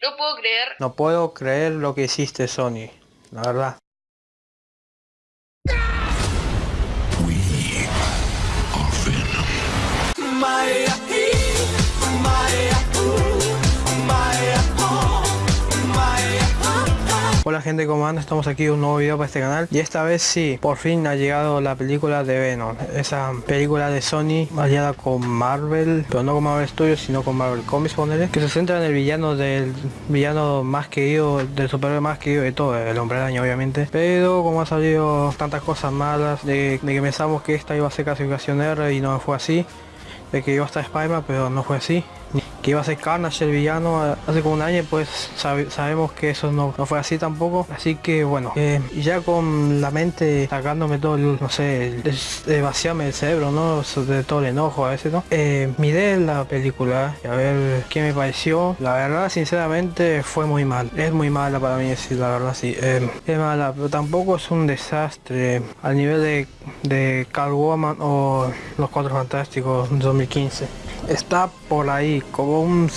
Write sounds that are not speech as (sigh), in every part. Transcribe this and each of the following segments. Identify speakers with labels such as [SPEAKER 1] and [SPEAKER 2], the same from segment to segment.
[SPEAKER 1] No puedo creer.
[SPEAKER 2] No puedo creer lo que hiciste, Sony. La verdad. Hola gente, ¿cómo andan? Estamos aquí un nuevo video para este canal Y esta vez sí, por fin ha llegado la película de Venom Esa película de Sony aliada con Marvel Pero no con Marvel Studios, sino con Marvel Comics, ponerle Que se centra en el villano del villano más querido, del superhéroe más querido de todo El Hombre Araña obviamente Pero como ha salido tantas cosas malas De, de que pensamos que esta iba a ser clasificación R y no fue así De que iba a estar Spider-Man, pero no fue así que iba a ser Carnage el villano hace como un año pues sabemos que eso no, fue así tampoco. Así que bueno eh, ya con la mente sacándome todo el, no sé el, vaciarme el cerebro no de todo el enojo a veces no eh, miré la película y a ver qué me pareció. La verdad sinceramente fue muy mal. Es muy mala para mí decir la verdad sí eh, es mala pero tampoco es un desastre. Al nivel de, de Carl Woman o los Cuatro Fantásticos 2015 está por ahí, como un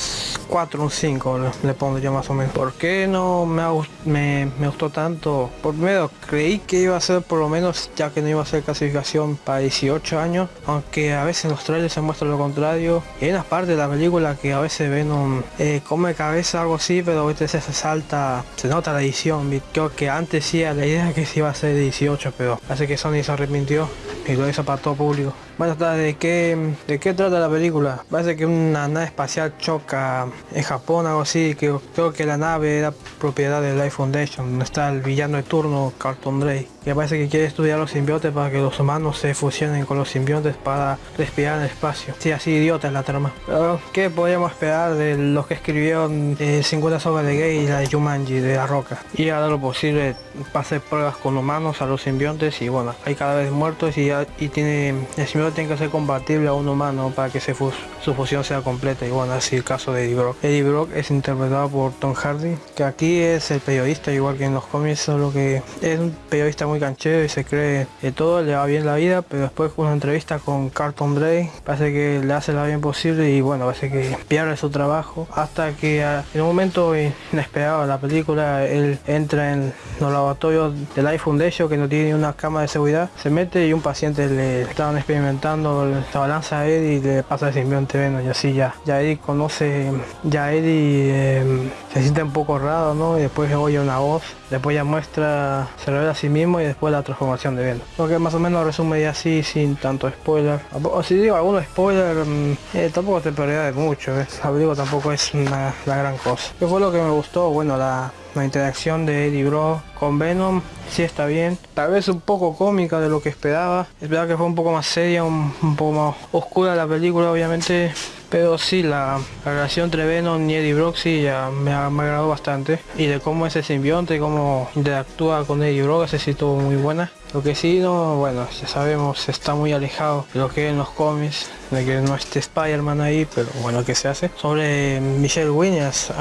[SPEAKER 2] 4, un 5 le, pondría más o menos. ¿Por qué no me, me, me, gustó tanto? Por primero, creí que iba a ser por lo menos, ya que no iba a ser clasificación para 18 años, aunque a veces los trailers se muestra lo contrario. Y hay una parte de la película que a veces ven un eh, come cabeza algo así, pero a veces se salta, se nota la edición. Creo que antes sí la idea (laughs) que se iba a ser 18, pero hace que Sony se arrepintió y lo hizo para todo público. Bueno, ¿de qué, ¿de qué trata la película? Parece que una nave espacial choca en Japón, algo así, que creo que la nave era propiedad de Life Foundation, donde está el villano de turno, Carlton Drake, que parece que quiere estudiar los simbiontes para que los humanos se fusionen con los simbiontes para respirar en el espacio. Sí, así idiota es la trama. Pero, ¿qué podríamos esperar de los que escribieron 50 sogas de Gay y la de Jumanji de La Roca? Y hará lo posible para hacer pruebas con humanos a los simbiontes y bueno, hay cada vez muertos y, tiene simbionte tiene que ser compatible a un humano para que se su fusión sea completa y bueno así el caso de Eddie Brock. Eddie Brock es interpretado por Tom Hardy que aquí es el periodista igual que en los cómics solo que es un periodista muy canchero y se cree que todo le va bien la vida pero después una entrevista con Carlton Drake parece que le hace la bien posible y bueno parece que pierde su trabajo hasta que en un momento inesperado la película él entra en los laboratorios de Life Foundation que no tiene una cámara de seguridad se mete y un paciente le estaban experimentando la balanza a Eddie y le pasa el simbionte Venom y así ya ya Eddie conoce ya Eddie em, se siente un poco raro no y después oye una voz después ya muestra se revela a sí mismo y después la transformación de Venom lo que más o menos resume ya así sin tanto spoiler o si digo algunos spoiler mm, eh, tampoco te de mucho ¿eh? tampoco es una, la gran cosa ¿qué fue lo que me gustó? bueno la la interacción de Eddie Bro con Venom sí está bien. Tal vez un poco cómica de lo que esperaba. Esperaba que fue un poco más seria, un, poco más oscura la película obviamente. Pero sí, la, relación entre Venom y Eddie Brock sí ya me, me, agradó bastante. Y de cómo ese simbionte, cómo interactúa con Eddie Brock, ese sí estuvo muy buena. Lo que sí, no, bueno, ya sabemos, está muy alejado de lo que en los cómics, de que no esté Spider-Man ahí, pero bueno, ¿qué se hace? Sobre Michelle Williams,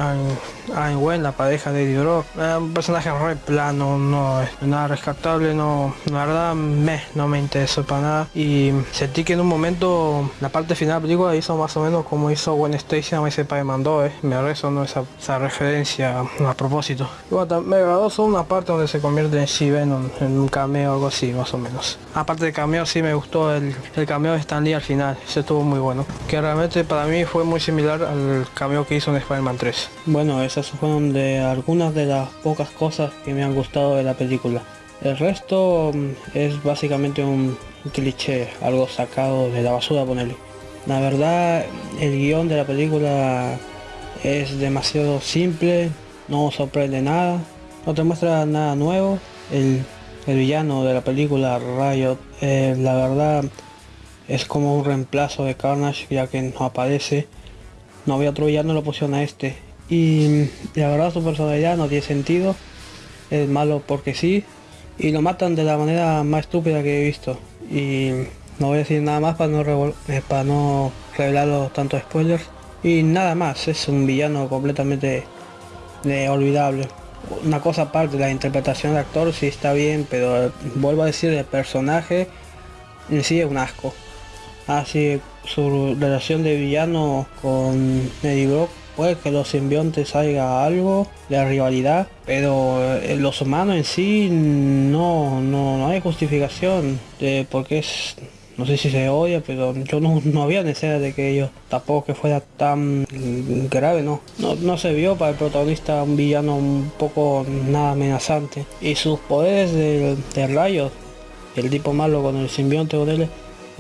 [SPEAKER 2] Anne Wen, la pareja de Eddie Brock, un personaje re plano, no es nada rescatable, no, la verdad, me, no me interesó para nada. Y sentí que en un momento, la parte final de la hizo más o menos como hizo Gwen Stacy a ese mandó, eh. me resonó esa, esa referencia a propósito. Y bueno, me agradó solo una parte donde se convierte en She-Venom, en un cameo algo así más o menos. Aparte de cameo sí me gustó el, el cameo de Stan Lee al final, estuvo muy bueno. Que realmente para mí fue muy similar al cameo que hizo en Spider-Man 3. Bueno, esas fueron de algunas de las pocas cosas que me han gustado de la película. El resto mm, es básicamente un cliché, algo sacado de la basura ponerle. La verdad, el guion de la película es demasiado simple, no sorprende nada, no te muestra nada nuevo. El el villano de la película Riot, eh, la verdad es como un reemplazo de Carnage ya que no aparece. No había otro villano, lo pusieron a este. Y la verdad su personalidad no tiene sentido. Es malo porque sí. Y lo matan de la manera más estúpida que he visto. Y no voy a decir nada más para no, eh, para no revelar tantos spoilers. Y nada más, es un villano completamente de olvidable una cosa aparte, la interpretación de actor sí está bien, pero vuelvo a decir, el personaje en sí es un asco. Así su relación de villano con Eddie Brock puede que los simbiontes haya algo de rivalidad, pero eh, los humanos en sí no, no, no hay justificación de por qué es no sé si se odia, pero yo no, (laughs) no había necesidad de que ellos tampoco que fuera tan grave, no. no. se vio para el protagonista un villano un poco nada amenazante. Y sus poderes del, rayo, el tipo malo con el simbionte o él,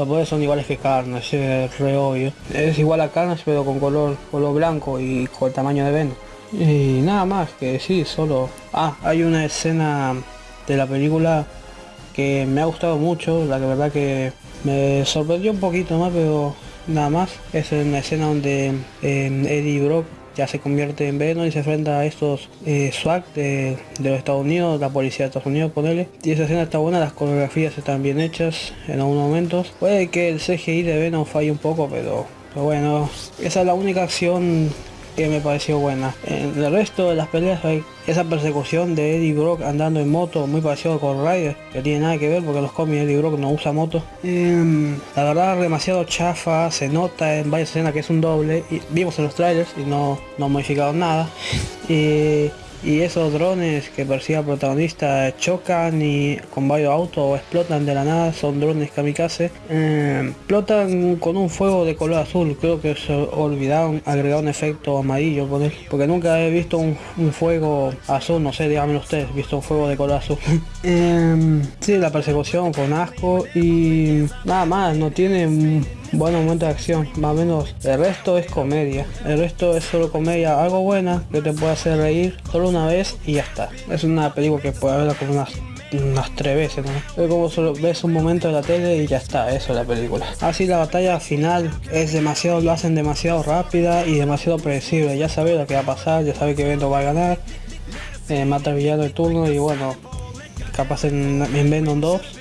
[SPEAKER 2] los poderes son iguales que Carnage, es re obvio. Es igual a Carnage pero con color, color blanco y con el tamaño de Venom. Y nada más que sí, solo... Ah, hay una escena de la película que me ha gustado mucho, la que verdad que me sorprendió un poquito más, pero nada más. Es una escena donde em, Eddie Brock ya se convierte en Venom y se enfrenta a estos eh, SWAT de, los Estados Unidos, la policía de Estados Unidos, ponele. Y esa escena está buena, las coreografías están bien hechas en algunos momentos. Puede que el CGI de Venom falle un poco, pero, pero bueno, esa es la única acción me pareció buena. En el resto de las peleas hay esa persecución de Eddie Brock andando en moto, muy parecido con Ryder, que tiene nada que ver porque los cómics Eddie Brock no usa moto. Em, la verdad demasiado chafa, se nota en varias escenas que es un doble, y vimos en los trailers y no, no modificado nada. Y y esos drones que persigue al protagonista chocan y con varios autos explotan de la nada, son drones kamikaze, eh, explotan con un fuego de color azul, creo que se olvidaron agregar un efecto amarillo poner, porque nunca he visto un, fuego azul, no sé, díganme ustedes, visto un fuego de color azul. (laughs) eh, sí, la persecución con asco y nada más, no tiene buen momento de acción, más o menos. El resto es comedia. El resto es solo comedia, algo buena que te puede hacer reír solo una vez y ya está. Es una película que puede verla como unas tres veces, ¿no? Es como solo ves un momento de la tele y ya está, eso es la película. Así la batalla final es demasiado, lo hacen demasiado rápida y demasiado predecible. Ya sabes lo que va a pasar, ya sabes que Venom va a ganar, eh, mata al villano de turno y bueno, capaz en, en Venom 2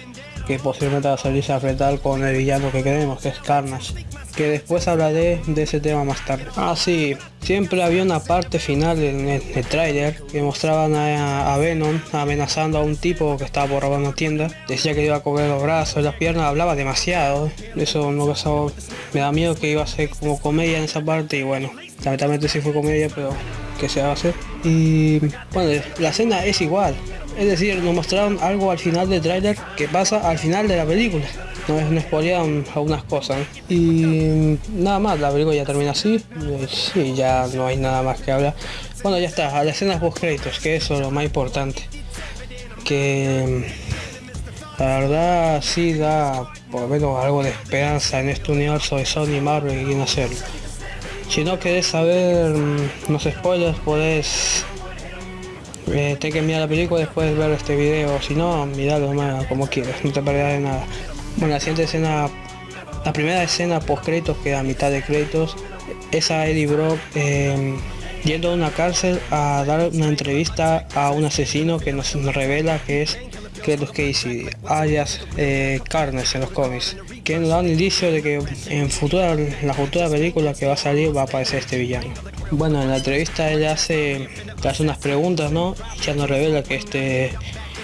[SPEAKER 2] que posiblemente va a salirse a enfrentar con el villano que queremos, que es Carnage. Que después hablaré de ese tema más tarde. Ah, sí, siempre había una parte final en el, trailer que mostraban a, Venom amenazando a un tipo que estaba por robar una tienda. Decía que iba a coger los brazos, las piernas, hablaba demasiado. Eso no pasaba. Me da miedo que iba a ser como comedia en esa parte y bueno, lamentablemente sí fue comedia, pero que se va a hacer. Y bueno, la escena es igual. Es decir, nos mostraron algo al final del tráiler que pasa al final de la película. Nos, nos spoilearon algunas cosas. Y nada más, la película ya termina así. Sí, ya no hay nada más que hablar. Bueno, ya está, a las escenas post créditos, que eso es lo más importante. Que la verdad sí da por lo menos algo de esperanza en este universo de Sony Marvel que quieren hacerlo. Si no querés saber los mm, spoilers, podés eh, que mirar la película después de ver este video. Si no, miralo más como quieras, no te perderás de nada. Bueno, la siguiente escena, la primera escena post créditos que a mitad de créditos es a Eddie Brock em, yendo a una cárcel a dar una entrevista a un asesino que nos, revela que es que los Casey, alias eh, Carnes en los cómics que nos da un indicio de que en futura, la futura película que va a salir va a aparecer este villano. Bueno, en la entrevista él hace, hace unas preguntas, ¿no? Ya nos revela que este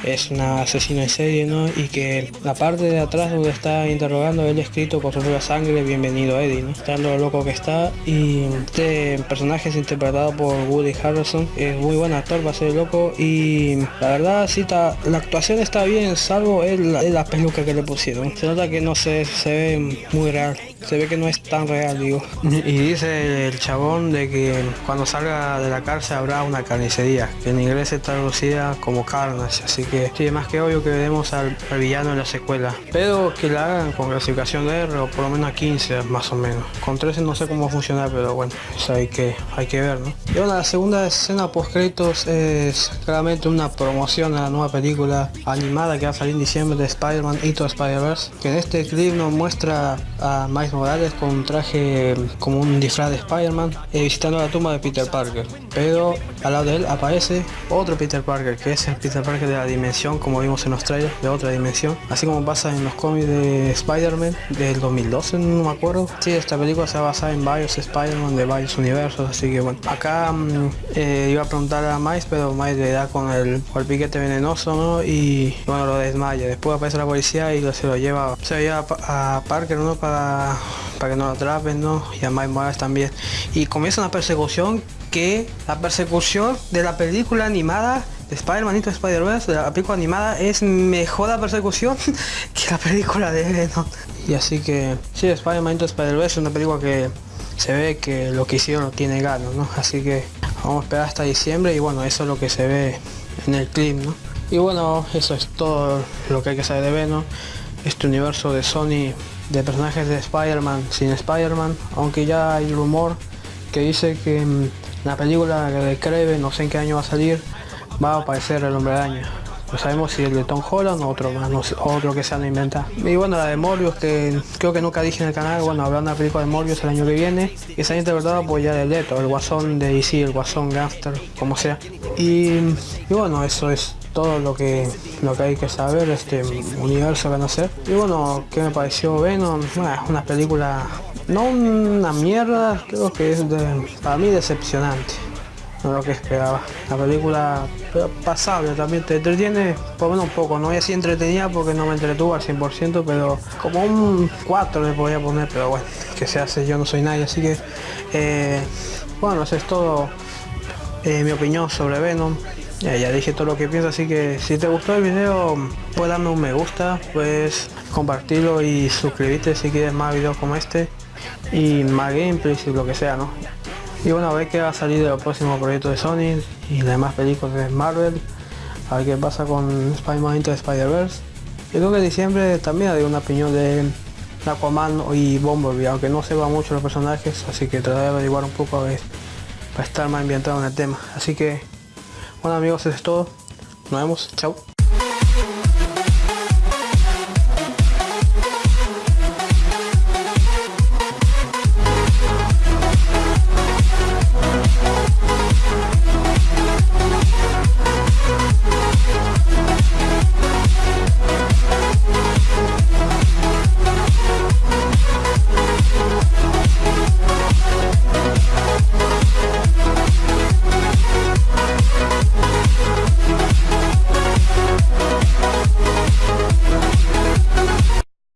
[SPEAKER 2] es una asesino en serie, ¿no? Y que la parte de atrás donde está interrogando él escrito con su propia sangre, bienvenido Eddie, ¿no? Está lo loco que está y este personaje es interpretado por Woody Harrelson, es muy buen actor, va a ser loco y la verdad sí la actuación está bien, salvo el, la peluca que le pusieron. Se nota que no se, se ve muy real se ve que no es tan real, digo. Y dice el chabón de que cuando salga de la cárcel habrá una carnicería, que en inglés está traducida como carnage, así que sí, más que obvio que veremos al, villano en la secuela. Pero que la hagan con clasificación de R o por lo menos a 15 más o menos. Con 13 no sé cómo funciona, pero bueno, eso hay que, hay que ver, ¿no? Y bueno, la segunda escena post créditos es claramente una promoción a la nueva película animada que va a salir en diciembre de Spider-Man Into Spider-Verse, que en este clip nos muestra a Miles Morales con un traje como un disfraz de Spider-Man eh, visitando la tumba de Peter Parker. Pero al lado de él aparece otro Peter Parker, que es el Peter Parker de la dimensión, como vimos en los trailers, de otra dimensión. Así como pasa en los cómics de Spider-Man del 2012, no me acuerdo. Sí, esta película se va a basar en varios Spider-Man de varios universos, así que bueno. Acá mm, eh, iba a preguntar a Miles, pero Miles le da con el, el piquete venenoso, ¿no? Y bueno, lo desmaya. Después aparece la policía y se lo lleva, se lo lleva a Parker, ¿no? Para para que no lo atrapen, ¿no? Y a Mike Morales también. Y comienza una persecución que la persecución de la película animada de Spider-Man Into Spider-Verse, de la película animada, es mejor la persecución (laughs) que la película de Venom. Y así que, sí, Spider-Man Into Spider-Verse es una película que se ve que lo que hicieron tiene ganas, ¿no? Así que vamos a esperar hasta diciembre y bueno, eso es lo que se ve en el clip, ¿no? Y bueno, eso es todo lo que hay que saber de Venom. Este universo de Sony de personajes de Spider-Man sin Spider-Man, aunque ya hay rumor que dice que en la película de Kraven, no sé en qué año va a salir, va a aparecer el hombre araña. No sabemos si el de Tom Holland o otro más, no otro que se han inventado. Y bueno, la de Morbius, que creo que nunca dije en el canal, bueno, de la película de Morbius el año que viene, que se ha interpretado por ya el Leto, el guasón de DC, el guasón gangster, como sea. Y, y bueno, eso es todo lo que lo que hay que saber este universo que no sé y bueno qué me pareció Venom bueno, una película no una mierda creo que es para mí decepcionante no lo que esperaba. La película pasable también te entretiene por menos un poco no es así entretenida porque no me entretuvo al 100% pero como un 4 le podría poner pero bueno que se hace yo no soy nadie así que eh, bueno eso es todo eh, mi opinión sobre Venom. Ya, ya dije todo lo que pienso, así que si te gustó el video, puedes darme un me gusta, puedes compartirlo y suscribirte si quieres más videos como este y más gameplays y lo que sea, ¿no? Y bueno, a ver qué va a salir de los próximos proyectos de Sony y las demás películas de Marvel, a ver qué pasa con Spider-Man Into Spider-Verse. Yo creo que en diciembre también hay una opinión de Aquaman y Bumblebee, aunque no se va mucho los personajes, así que trataré de averiguar un poco a ver, para estar más ambientado en el tema. Así que bueno amigos, eso es todo. Nos vemos. Chao.